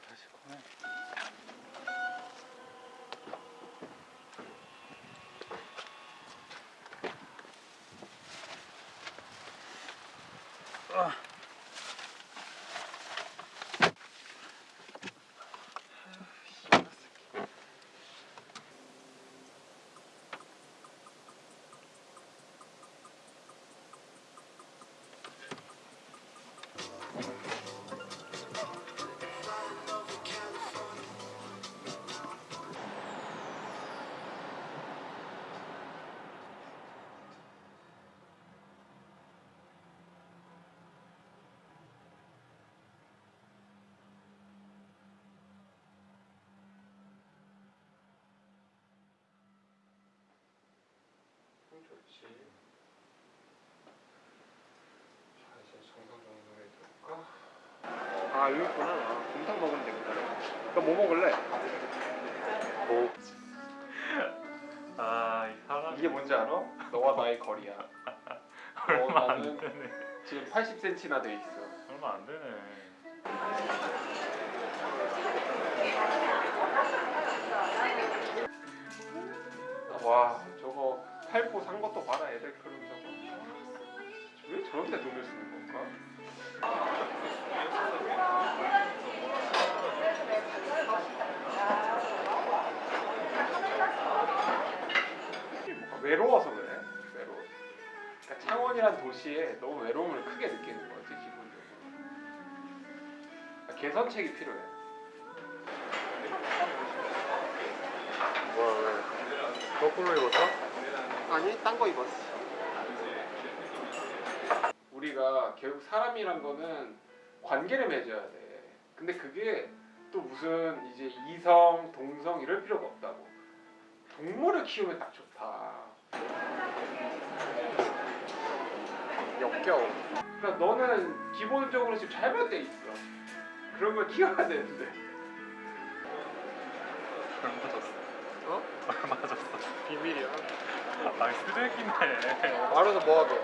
다시 꺼내. 좋지. 자 이제 정상 정도에 들어가. 아 여기 있구나. 아, 곰탕 먹으면 되겠다. 그럼 뭐 먹을래? 오. 아, 이 사람 이게 뭔지 알아? 너와 나의 거리야. 얼마 어, 안 나는 되네. 지금 80cm나 돼 있어. 얼마 안 되네. 저런 데 돈을 쓰는 건가? 뭔가 외로워서 그래. 외로워. 그러니까 창원이란 도시에 너무 외로움을 크게 느끼는 거지 기본적으로. 그러니까 개선책이 필요해. 뭐야 왜? 거꾸로 입었어? 아니 딴 거 입었어. 우리가 결국 사람이란 거는 관계를 맺어야 돼. 근데 그게 또 무슨 이제 이성, 동성 이럴 필요가 없다고. 동물을 키우면 딱 좋다. 역겨워. 그러니까 너는 기본적으로 지금 잘못돼 있어. 그런 걸 키워야 되는데. 얼마 줬어? 어? 얼마 줬어? 비밀이야. 아, 쓰레기네. 말해서 뭐하게?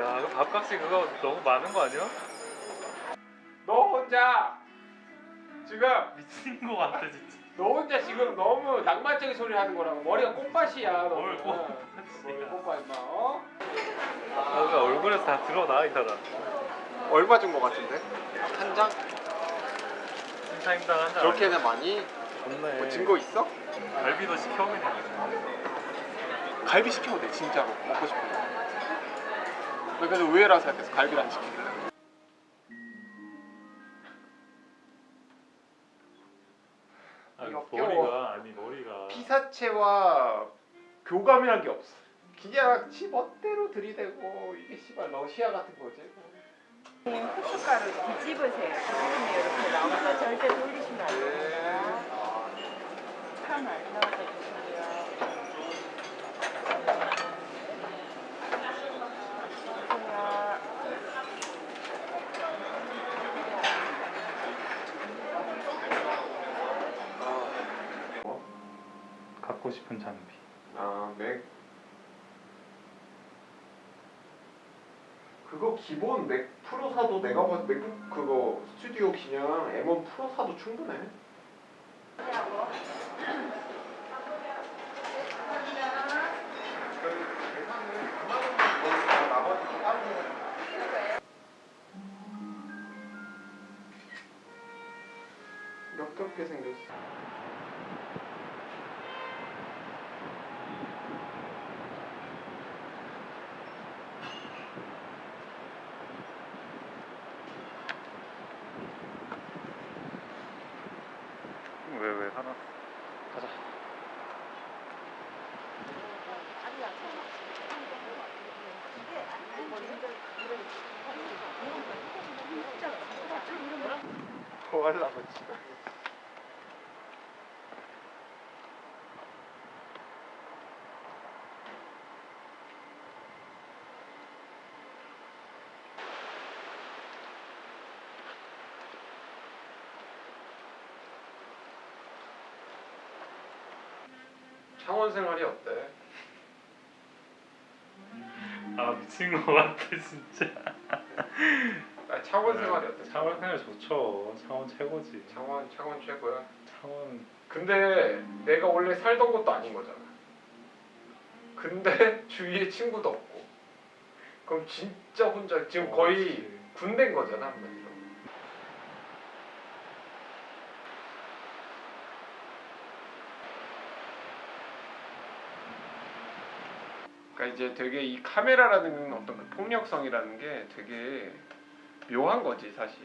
야, 그 밥값이 그거 너무 많은 거 아니야? 너 혼자 지금 미친 거 같아 진짜. 너 혼자 지금 너무 낭만적인 소리 하는 거라고 머리가 꽃밭이야 너는 뭘뭘 꽃밭이야. 꽃밭 임마 어? 아, 그 얼굴에서 다 드러나 이 사람. 얼마 준 거 같은데? 한 장? 인사임당 한잔. 그렇게는 많이? 좋네. 뭐 증거 있어? 갈비도 시켜 그냥. 갈비 시켜도 돼 진짜로 먹고 싶은 거 그래서 의외라고 생각해서 갈비를 안 시킬래 아니, 역겨워. 머리가 아니 머리가. 피사체와 교감이란 게 없어 그냥 지 멋대로 들이대고 이게 씨발 러시아 같은 거지 후춧가루 뒤집으세요. 기름이 이렇게 나오니까 절대 돌리시면 안 됩니다. 파 많이 넣어서 주시고요. 주세요. 갖고 싶은 장비. 아, 맥. 그거 기본 맥 프로 사도 내가 봐도 맥북 그거 스튜디오 그냥 M1 프로 사도 충분해. 역겹게 생겼어. 뭐 하려고 지금. 창원 생활이 어때? 아 미친 거 같아 진짜. 아 창원 생활이 어때? 창원 생활 좋죠. 창원 최고지. 창원 창원 최고야. 창원 근데 내가 원래 살던 곳도 아닌 거잖아. 근데 주위에 친구도 없고. 그럼 진짜 혼자 지금 어, 거의. 군대인 거잖아 한마디로. 그러니까 이제 되게 이 카메라라는 어떤 그 폭력성이라는 게 되게 묘한 거지 사실.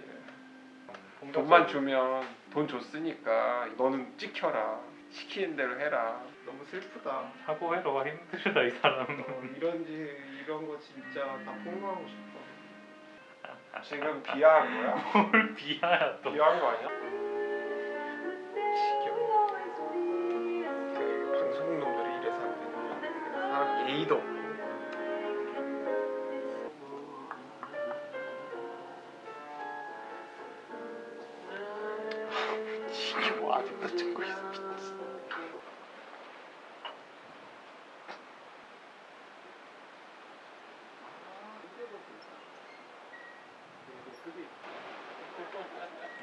돈만 주면 돈 줬으니까 너는 찍혀라 시키는 대로 해라. 너무 슬프다. 사고해로가 힘들다 이 사람은. 어, 이런지 이런 거 진짜 다 폭로하고 싶어. 지금 비하한 거야? 뭘 비하야 또. 비하한 거 아니야? 있어 미쳤어.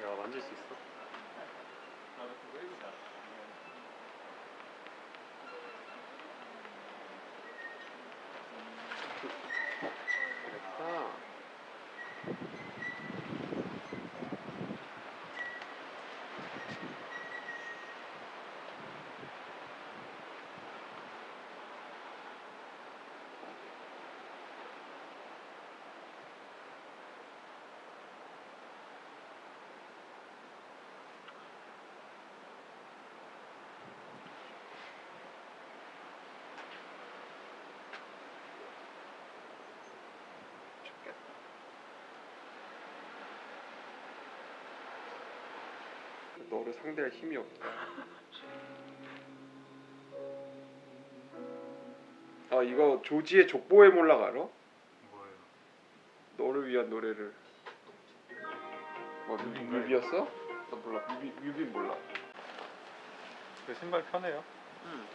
야 만질 수 있어? 너를 상대할 힘이 없다. 아 이거 조지의 족보의 몰락 알아? 뭐예요? 너를 위한 노래를. 뭐 뮤비, 뮤비였어? 나 몰라. 뮤비 뮤비 몰라. 그 신발 편해요? 응.